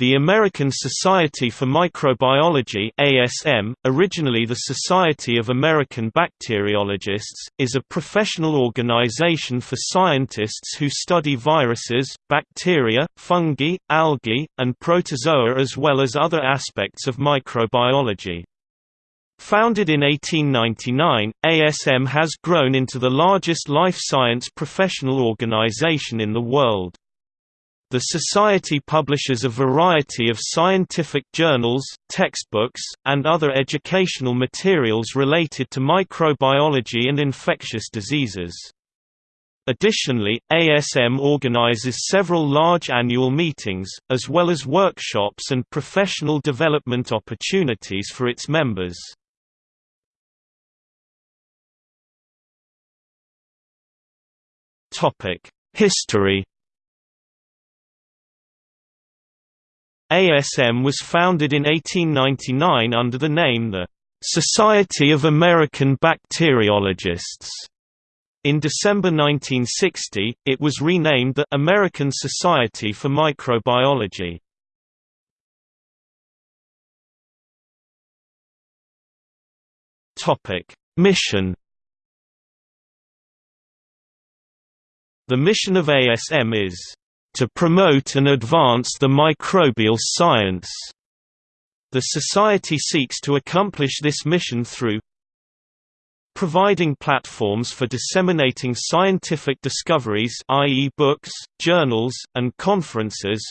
The American Society for Microbiology ASM, originally the Society of American Bacteriologists, is a professional organization for scientists who study viruses, bacteria, fungi, algae, and protozoa as well as other aspects of microbiology. Founded in 1899, ASM has grown into the largest life science professional organization in the world. The Society publishes a variety of scientific journals, textbooks, and other educational materials related to microbiology and infectious diseases. Additionally, ASM organizes several large annual meetings, as well as workshops and professional development opportunities for its members. History ASM was founded in 1899 under the name the Society of American Bacteriologists. In December 1960, it was renamed the American Society for Microbiology. Topic: Mission The mission of ASM is to promote and advance the microbial science. The Society seeks to accomplish this mission through providing platforms for disseminating scientific discoveries i.e. books, journals, and conferences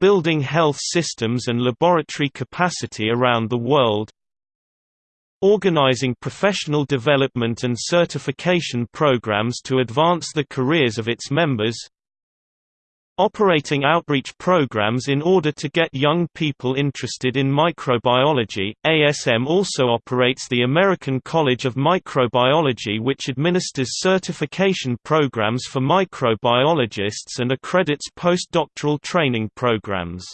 building health systems and laboratory capacity around the world organizing professional development and certification programs to advance the careers of its members Operating outreach programs in order to get young people interested in microbiology, ASM also operates the American College of Microbiology which administers certification programs for microbiologists and accredits postdoctoral training programs.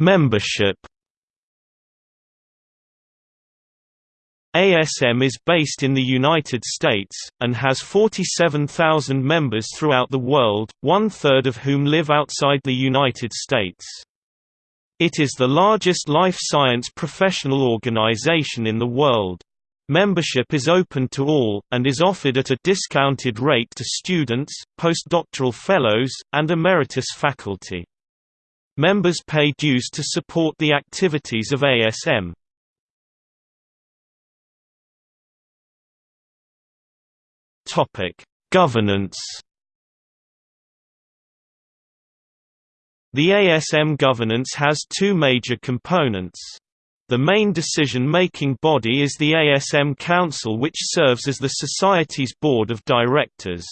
Membership ASM is based in the United States, and has 47,000 members throughout the world, one-third of whom live outside the United States. It is the largest life science professional organization in the world. Membership is open to all, and is offered at a discounted rate to students, postdoctoral fellows, and emeritus faculty. Members pay dues to support the activities of ASM. Topic: Governance. The ASM governance has two major components. The main decision-making body is the ASM Council which serves as the Society's board of directors.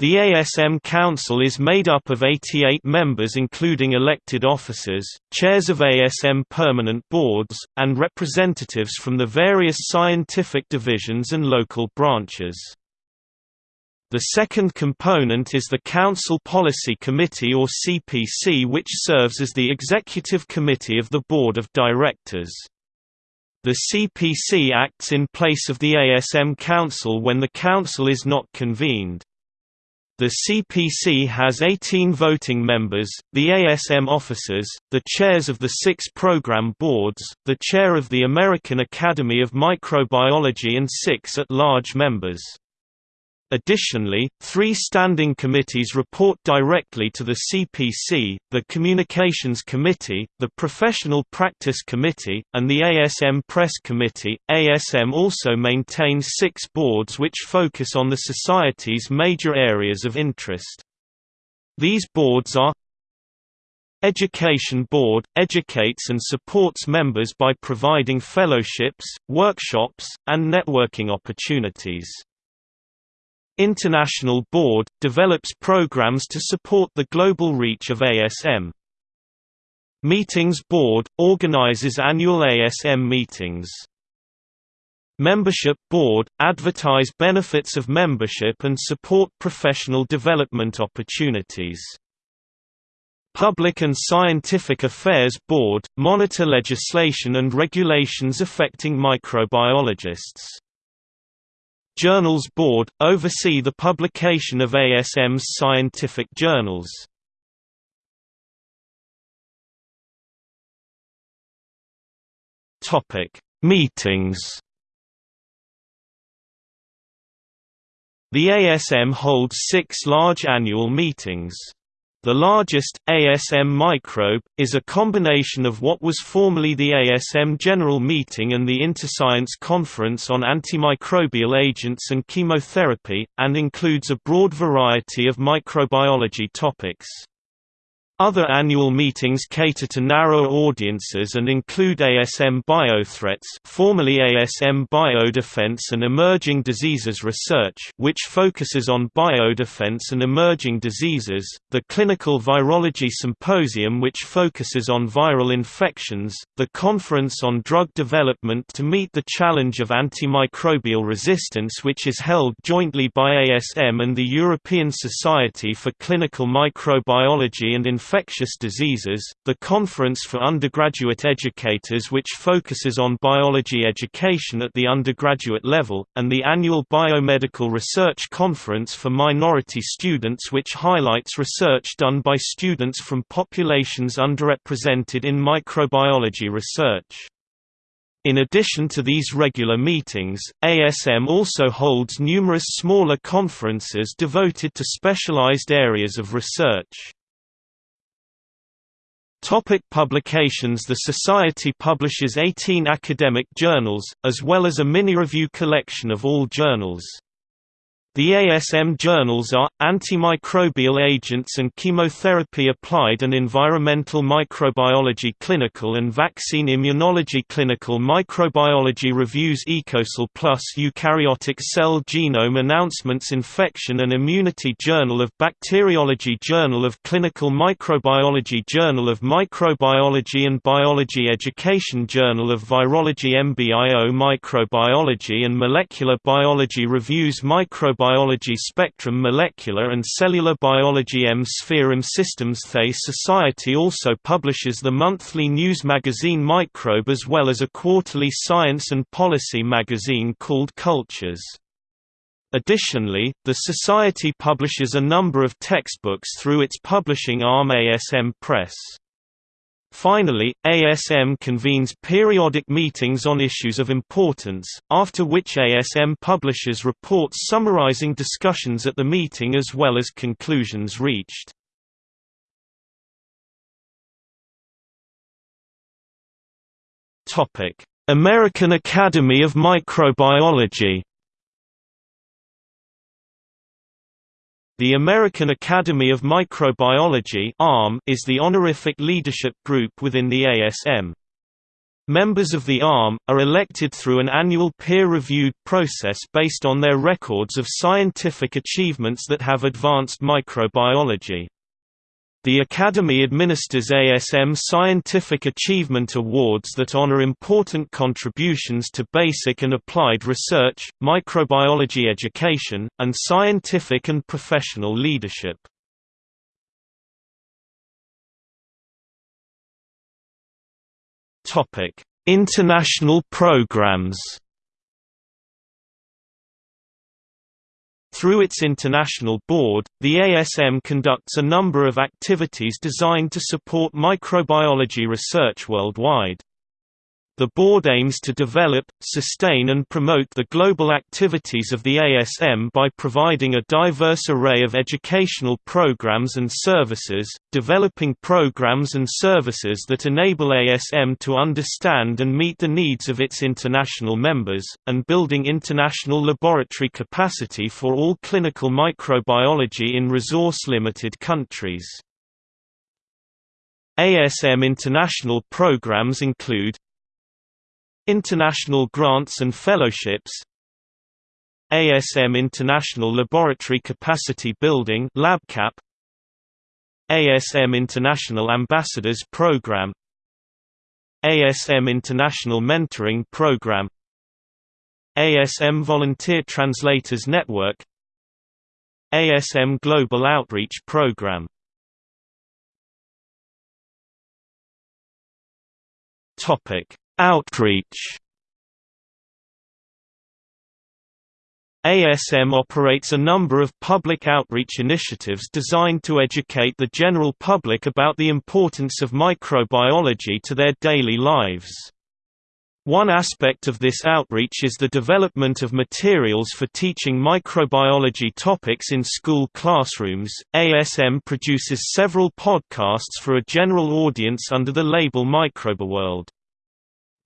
The ASM Council is made up of 88 members including elected officers, chairs of ASM permanent boards, and representatives from the various scientific divisions and local branches. The second component is the Council Policy Committee or CPC which serves as the executive committee of the Board of Directors. The CPC acts in place of the ASM Council when the Council is not convened. The CPC has 18 voting members, the ASM officers, the chairs of the six program boards, the chair of the American Academy of Microbiology and six at-large members. Additionally, three standing committees report directly to the CPC, the Communications Committee, the Professional Practice Committee, and the ASM Press Committee. ASM also maintains six boards which focus on the Society's major areas of interest. These boards are Education Board – educates and supports members by providing fellowships, workshops, and networking opportunities. International Board, develops programs to support the global reach of ASM. Meetings Board, organizes annual ASM meetings. Membership Board, advertise benefits of membership and support professional development opportunities. Public and Scientific Affairs Board, monitor legislation and regulations affecting microbiologists. Journals Board, oversee the publication of ASM's scientific journals. Meetings The ASM holds six large annual meetings. The largest, ASM Microbe, is a combination of what was formerly the ASM General Meeting and the Interscience Conference on Antimicrobial Agents and Chemotherapy, and includes a broad variety of microbiology topics. Other annual meetings cater to narrower audiences and include ASM Biothreats formerly ASM Biodefense and Emerging Diseases Research which focuses on biodefense and emerging diseases, the Clinical Virology Symposium which focuses on viral infections, the Conference on Drug Development to meet the challenge of antimicrobial resistance which is held jointly by ASM and the European Society for Clinical Microbiology and Infections infectious diseases, the Conference for Undergraduate Educators which focuses on biology education at the undergraduate level, and the annual Biomedical Research Conference for minority students which highlights research done by students from populations underrepresented in microbiology research. In addition to these regular meetings, ASM also holds numerous smaller conferences devoted to specialized areas of research. Topic publications The Society publishes 18 academic journals, as well as a mini-review collection of all journals. The ASM journals are, Antimicrobial Agents and Chemotherapy Applied and Environmental Microbiology Clinical and Vaccine Immunology Clinical Microbiology Reviews EcoSal Plus Eukaryotic Cell Genome Announcements Infection and Immunity Journal of Bacteriology Journal of Clinical Microbiology Journal of Microbiology and Biology Education Journal of Virology MBIO Microbiology and Molecular Biology Reviews Microbiology Biology Spectrum Molecular and Cellular Biology M Sphere M Systems The Society also publishes the monthly news magazine Microbe as well as a quarterly science and policy magazine called Cultures. Additionally, the Society publishes a number of textbooks through its publishing arm ASM Press. Finally, ASM convenes periodic meetings on issues of importance, after which ASM publishes reports summarizing discussions at the meeting as well as conclusions reached. American Academy of Microbiology The American Academy of Microbiology is the honorific leadership group within the ASM. Members of the AAM, are elected through an annual peer-reviewed process based on their records of scientific achievements that have advanced microbiology. The Academy administers ASM Scientific Achievement Awards that honor important contributions to basic and applied research, microbiology education, and scientific and professional leadership. International programs Through its international board, the ASM conducts a number of activities designed to support microbiology research worldwide. The board aims to develop, sustain and promote the global activities of the ASM by providing a diverse array of educational programs and services, developing programs and services that enable ASM to understand and meet the needs of its international members, and building international laboratory capacity for all clinical microbiology in resource-limited countries. ASM international programs include International grants and fellowships ASM International Laboratory Capacity Building LabCap ASM International Ambassadors Program ASM International Mentoring Program ASM Volunteer Translators Network ASM Global Outreach Program. Topic Outreach ASM operates a number of public outreach initiatives designed to educate the general public about the importance of microbiology to their daily lives. One aspect of this outreach is the development of materials for teaching microbiology topics in school classrooms. ASM produces several podcasts for a general audience under the label MicrobeWorld.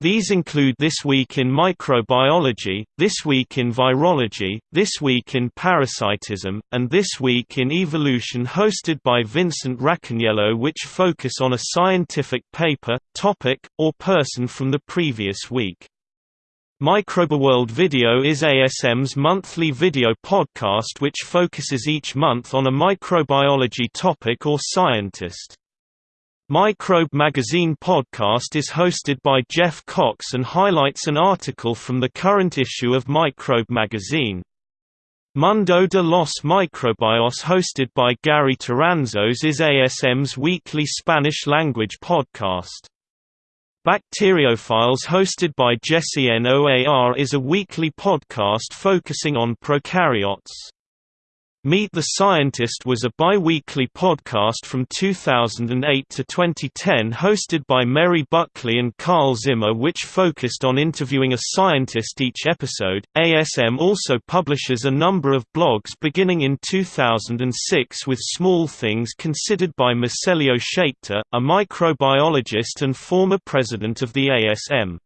These include This Week in Microbiology, This Week in Virology, This Week in Parasitism, and This Week in Evolution hosted by Vincent Racaniello which focus on a scientific paper, topic, or person from the previous week. MicrobeWorld Video is ASM's monthly video podcast which focuses each month on a microbiology topic or scientist. Microbe Magazine podcast is hosted by Jeff Cox and highlights an article from the current issue of Microbe Magazine. Mundo de los Microbios hosted by Gary Toranzos is ASM's weekly Spanish-language podcast. BacterioFiles hosted by Jesse Noar is a weekly podcast focusing on prokaryotes. Meet the Scientist was a bi-weekly podcast from 2008 to 2010 hosted by Mary Buckley and Carl Zimmer which focused on interviewing a scientist each episode. ASM also publishes a number of blogs beginning in 2006 with Small Things considered by Moselio Schaechter, a microbiologist and former president of the ASM.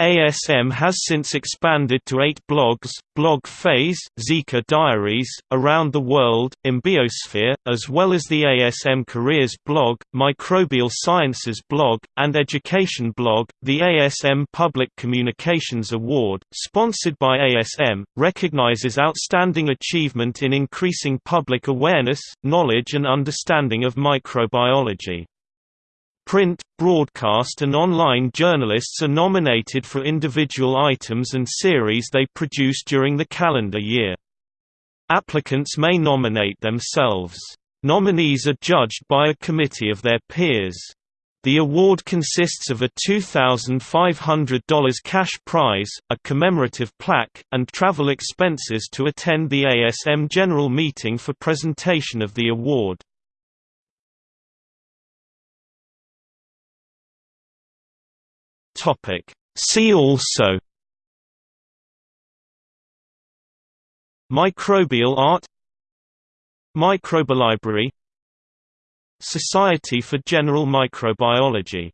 ASM has since expanded to eight blogs, Blog Phase, Zika Diaries, Around the World, mBiosphere, as well as the ASM Careers blog, Microbial Sciences blog, and Education blog. The ASM Public Communications Award, sponsored by ASM, recognizes outstanding achievement in increasing public awareness, knowledge and understanding of microbiology. Print, broadcast and online journalists are nominated for individual items and series they produce during the calendar year. Applicants may nominate themselves. Nominees are judged by a committee of their peers. The award consists of a $2,500 cash prize, a commemorative plaque, and travel expenses to attend the ASM General Meeting for presentation of the award. Topic. See also Microbial art MicrobeLibrary Society for General Microbiology